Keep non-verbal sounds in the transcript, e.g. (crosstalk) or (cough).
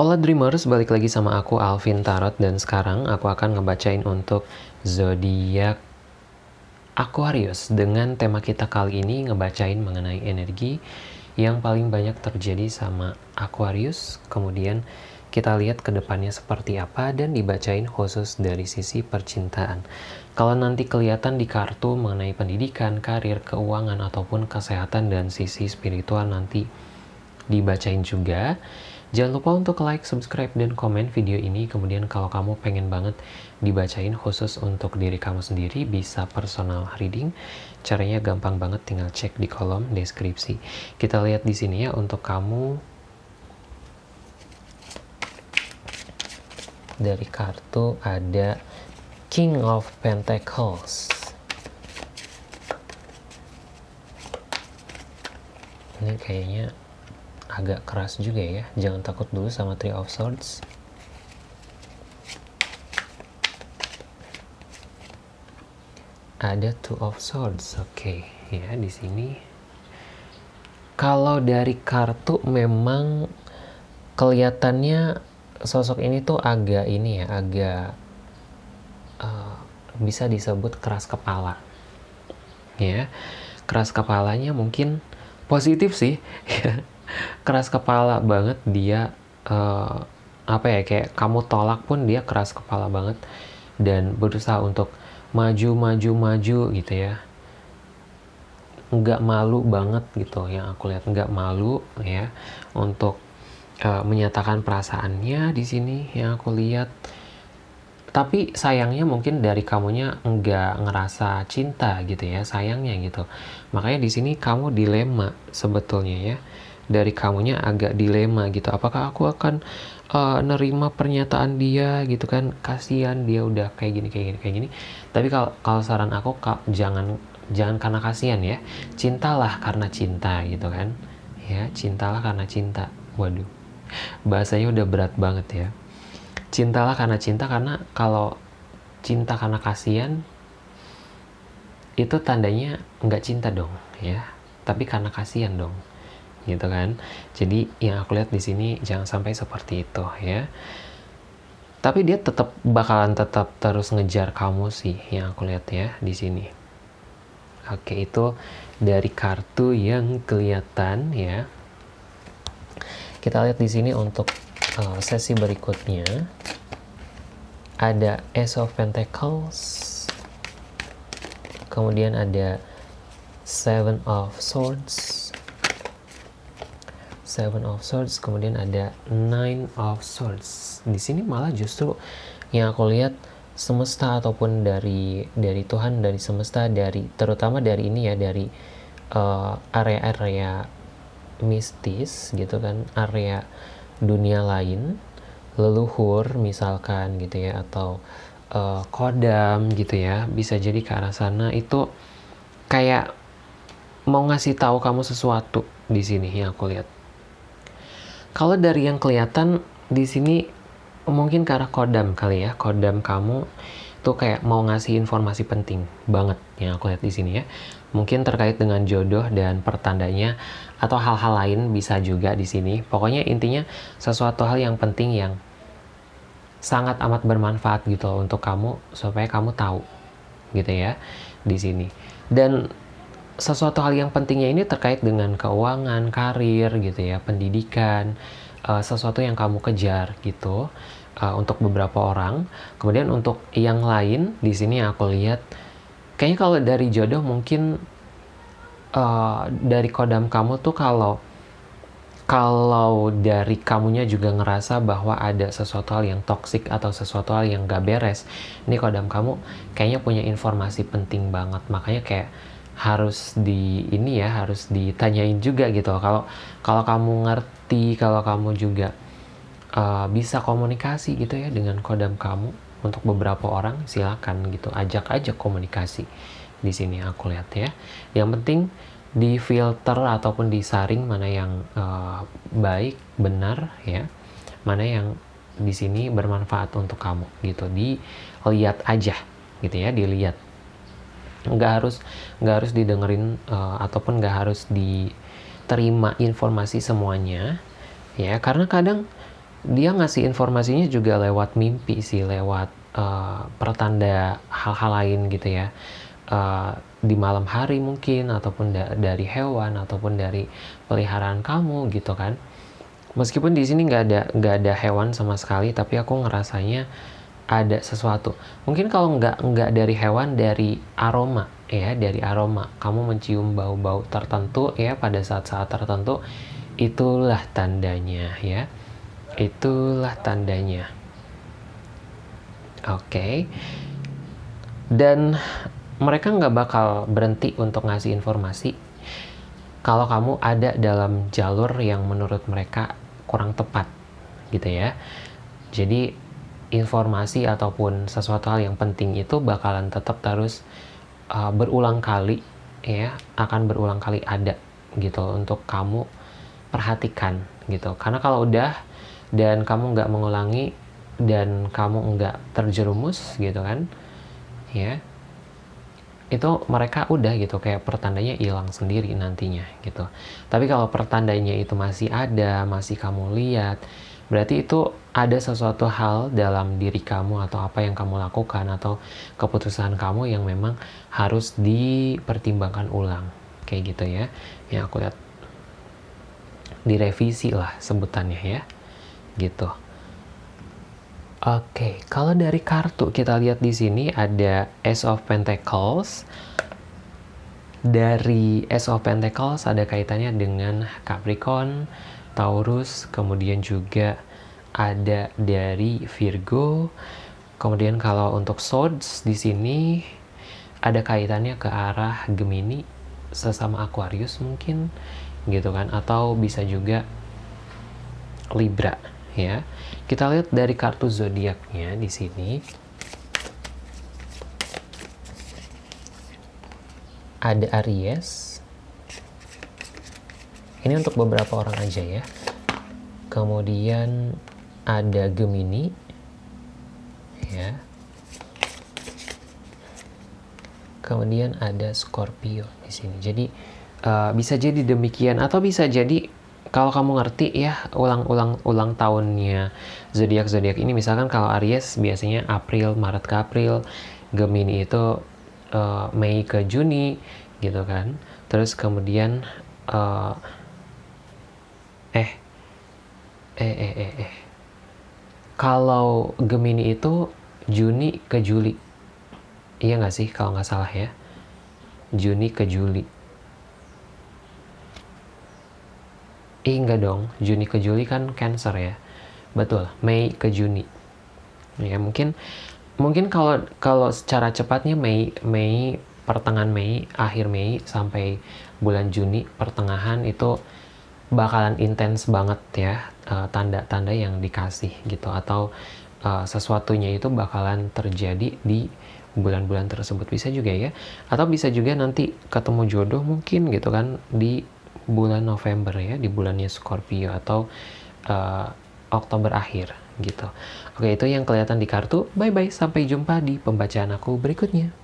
Hola Dreamers, balik lagi sama aku Alvin Tarot dan sekarang aku akan ngebacain untuk zodiak Aquarius dengan tema kita kali ini ngebacain mengenai energi yang paling banyak terjadi sama Aquarius. Kemudian kita lihat ke depannya seperti apa dan dibacain khusus dari sisi percintaan. Kalau nanti kelihatan di kartu mengenai pendidikan, karir, keuangan ataupun kesehatan dan sisi spiritual nanti dibacain juga. Jangan lupa untuk like, subscribe, dan komen video ini. Kemudian kalau kamu pengen banget dibacain khusus untuk diri kamu sendiri, bisa personal reading. Caranya gampang banget, tinggal cek di kolom deskripsi. Kita lihat di sini ya untuk kamu dari kartu ada King of Pentacles. Ini kayaknya agak keras juga ya. Jangan takut dulu sama Three of Swords. Ada Two of Swords oke. Okay. ya di sini. Kalau dari kartu memang kelihatannya sosok ini tuh agak ini ya agak uh, bisa disebut keras kepala. Ya keras kepalanya mungkin positif sih (laughs) keras kepala banget dia uh, apa ya kayak kamu tolak pun dia keras kepala banget dan berusaha untuk maju maju maju gitu ya. Nggak malu banget gitu yang aku lihat nggak malu ya untuk uh, menyatakan perasaannya di sini yang aku lihat. Tapi sayangnya mungkin dari kamunya nggak ngerasa cinta gitu ya sayangnya gitu. Makanya di sini kamu dilema sebetulnya ya dari kamunya agak dilema gitu. Apakah aku akan uh, nerima pernyataan dia gitu kan? Kasihan dia udah kayak gini kayak gini kayak gini. Tapi kalau kalau saran aku kak, jangan jangan karena kasihan ya. Cintalah karena cinta gitu kan? Ya cintalah karena cinta. Waduh bahasanya udah berat banget ya. Cintalah karena cinta karena kalau cinta karena kasihan itu tandanya nggak cinta dong ya. Tapi karena kasihan dong gitu kan. Jadi yang aku lihat di sini jangan sampai seperti itu ya. Tapi dia tetap bakalan tetap terus ngejar kamu sih yang aku lihat ya di sini. Oke itu dari kartu yang kelihatan ya. Kita lihat di sini untuk uh, sesi berikutnya. Ada Ace of Pentacles. Kemudian ada Seven of Swords Seven of Swords, kemudian ada Nine of Swords. Di sini malah justru yang aku lihat semesta ataupun dari dari Tuhan, dari semesta, dari terutama dari ini ya dari eh, area-area uh, mistis gitu kan, area dunia lain, leluhur misalkan gitu ya atau uh, kodam gitu ya, bisa jadi ke arah sana itu kayak mau ngasih tahu kamu sesuatu di sini yang aku lihat kalau dari yang kelihatan di sini mungkin ke arah kodam kali ya, kodam kamu tuh kayak mau ngasih informasi penting banget yang aku lihat di sini ya. Mungkin terkait dengan jodoh dan pertandanya atau hal-hal lain bisa juga di sini. Pokoknya intinya sesuatu hal yang penting yang sangat amat bermanfaat gitu loh untuk kamu supaya kamu tahu gitu ya di sini. Dan sesuatu hal yang pentingnya ini terkait dengan keuangan, karir gitu ya, pendidikan, uh, sesuatu yang kamu kejar gitu uh, untuk beberapa orang. Kemudian untuk yang lain di sini aku lihat kayaknya kalau dari jodoh mungkin uh, dari kodam kamu tuh kalau kalau dari kamunya juga ngerasa bahwa ada sesuatu hal yang toksik atau sesuatu hal yang gak beres, ini kodam kamu kayaknya punya informasi penting banget. Makanya kayak harus di ini ya harus ditanyain juga gitu. Kalau kalau kamu ngerti kalau kamu juga uh, bisa komunikasi gitu ya dengan kodam kamu untuk beberapa orang silakan gitu. Ajak aja komunikasi di sini aku lihat ya. Yang penting di filter ataupun disaring mana yang uh, baik benar ya mana yang di sini bermanfaat untuk kamu gitu. Dilihat aja gitu ya dilihat nggak harus nggak harus didengerin uh, ataupun nggak harus diterima informasi semuanya ya. Karena kadang dia ngasih informasinya juga lewat mimpi sih lewat uh, pertanda hal-hal lain gitu ya. Uh, di malam hari mungkin ataupun da dari hewan ataupun dari peliharaan kamu gitu kan. Meskipun di sini nggak ada nggak ada hewan sama sekali tapi aku ngerasanya ada sesuatu. Mungkin kalau nggak nggak dari hewan dari aroma ya dari aroma. Kamu mencium bau-bau tertentu ya pada saat-saat tertentu itulah tandanya ya. Itulah tandanya. Oke. Okay. dan mereka nggak bakal berhenti untuk ngasih informasi. Kalau kamu ada dalam jalur yang menurut mereka kurang tepat gitu ya. Jadi informasi ataupun sesuatu hal yang penting itu bakalan tetap terus uh, berulang kali ya akan berulang kali ada gitu untuk kamu perhatikan gitu. Karena kalau udah dan kamu nggak mengulangi dan kamu nggak terjerumus gitu kan ya itu mereka udah gitu. Kayak pertandanya hilang sendiri nantinya gitu. Tapi kalau pertandanya itu masih ada masih kamu lihat berarti itu ada sesuatu hal dalam diri kamu atau apa yang kamu lakukan atau keputusan kamu yang memang harus dipertimbangkan ulang. Kayak gitu ya. Yang aku lihat. Direvisi lah sebutannya ya. Gitu. Oke, kalau dari kartu kita lihat di sini ada Ace of Pentacles. Dari Ace of Pentacles ada kaitannya dengan Capricorn, Taurus, kemudian juga ada dari Virgo. Kemudian kalau untuk Swords di sini ada kaitannya ke arah Gemini, sesama Aquarius mungkin gitu kan atau bisa juga Libra ya. Kita lihat dari kartu zodiaknya di sini. Ada Aries. Ini untuk beberapa orang aja ya. Kemudian ada Gemini. Ya. Kemudian ada Scorpio di sini. Jadi uh, bisa jadi demikian atau bisa jadi kalau kamu ngerti ya ulang-ulang ulang tahunnya zodiak zodiak ini misalkan kalau Aries biasanya April Maret ke April Gemini itu uh, Mei ke Juni gitu kan terus kemudian uh, eh eh eh eh eh. Kalau Gemini itu Juni ke Juli. Iya nggak sih kalau nggak salah ya? Juni ke Juli. Eh enggak dong, Juni ke Juli kan Cancer ya. Betul, Mei ke Juni. Ya mungkin mungkin kalau kalau secara cepatnya Mei Mei pertengahan Mei, akhir Mei sampai bulan Juni pertengahan itu bakalan intens banget ya eh, tanda-tanda uh, yang dikasih gitu atau uh, sesuatunya itu bakalan terjadi di bulan-bulan tersebut bisa juga ya atau bisa juga nanti ketemu jodoh mungkin gitu kan di bulan November ya di bulannya Scorpio atau uh, Oktober akhir gitu. Oke, itu yang kelihatan di kartu. Bye bye, sampai jumpa di pembacaan aku berikutnya.